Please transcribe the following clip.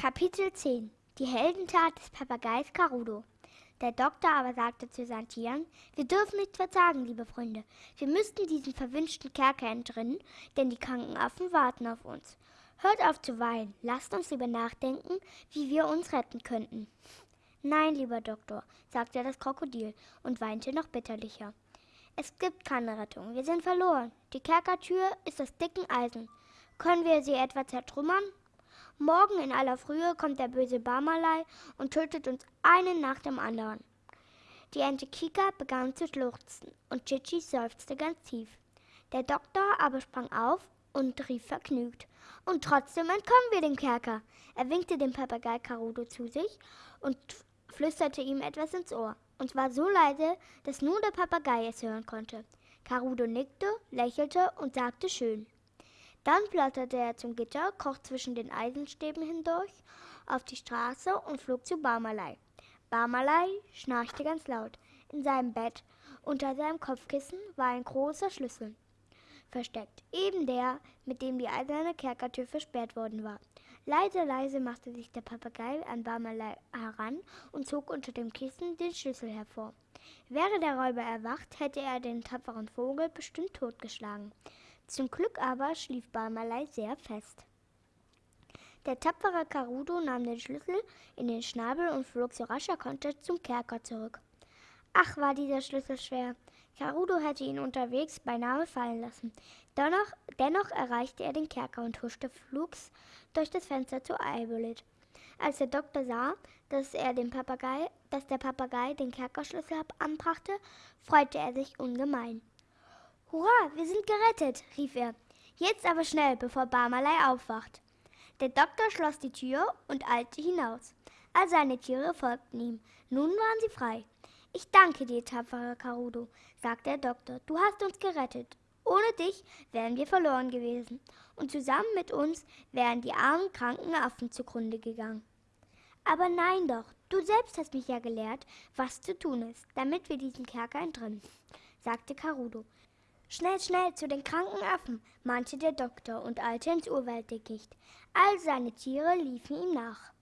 Kapitel 10 Die Heldentat des Papageis Carudo Der Doktor aber sagte zu Tieren, wir dürfen nicht verzagen, liebe Freunde. Wir müssten diesen verwünschten Kerker entrinnen, denn die kranken Affen warten auf uns. Hört auf zu weinen, lasst uns lieber nachdenken, wie wir uns retten könnten. Nein, lieber Doktor, sagte das Krokodil und weinte noch bitterlicher. Es gibt keine Rettung, wir sind verloren. Die Kerkertür ist aus dicken Eisen. Können wir sie etwa zertrümmern? Morgen in aller Frühe kommt der böse Barmalei und tötet uns einen nach dem anderen. Die Ente Kika begann zu schluchzen und Chichi seufzte ganz tief. Der Doktor aber sprang auf und rief vergnügt. Und trotzdem entkommen wir dem Kerker. Er winkte dem Papagei Carudo zu sich und flüsterte ihm etwas ins Ohr. Und zwar so leise, dass nur der Papagei es hören konnte. Carudo nickte, lächelte und sagte schön. Dann platterte er zum Gitter, kroch zwischen den Eisenstäben hindurch auf die Straße und flog zu Barmalei. Barmalei schnarchte ganz laut. In seinem Bett, unter seinem Kopfkissen, war ein großer Schlüssel versteckt, eben der, mit dem die eiserne Kerkertür versperrt worden war. Leise, leise machte sich der Papagei an Barmalei heran und zog unter dem Kissen den Schlüssel hervor. Wäre der Räuber erwacht, hätte er den tapferen Vogel bestimmt totgeschlagen. Zum Glück aber schlief Barmalei sehr fest. Der tapfere Carudo nahm den Schlüssel in den Schnabel und flog so rasch er konnte zum Kerker zurück. Ach, war dieser Schlüssel schwer. Carudo hätte ihn unterwegs beinahe fallen lassen. Dennoch, dennoch erreichte er den Kerker und huschte flugs durch das Fenster zu Eibolit. Als der Doktor sah, dass, er den Papagei, dass der Papagei den Kerkerschlüssel anbrachte, freute er sich ungemein. Hurra, wir sind gerettet, rief er. Jetzt aber schnell, bevor Barmalei aufwacht. Der Doktor schloss die Tür und eilte hinaus. All seine Tiere folgten ihm. Nun waren sie frei. Ich danke dir, tapferer Carudo, sagte der Doktor. Du hast uns gerettet. Ohne dich wären wir verloren gewesen. Und zusammen mit uns wären die armen, kranken Affen zugrunde gegangen. Aber nein doch, du selbst hast mich ja gelehrt, was zu tun ist, damit wir diesen Kerker entrinnen, sagte Carudo. Schnell, schnell zu den kranken Affen, mahnte der Doktor und eilte ins Urwalddickicht. All seine Tiere liefen ihm nach.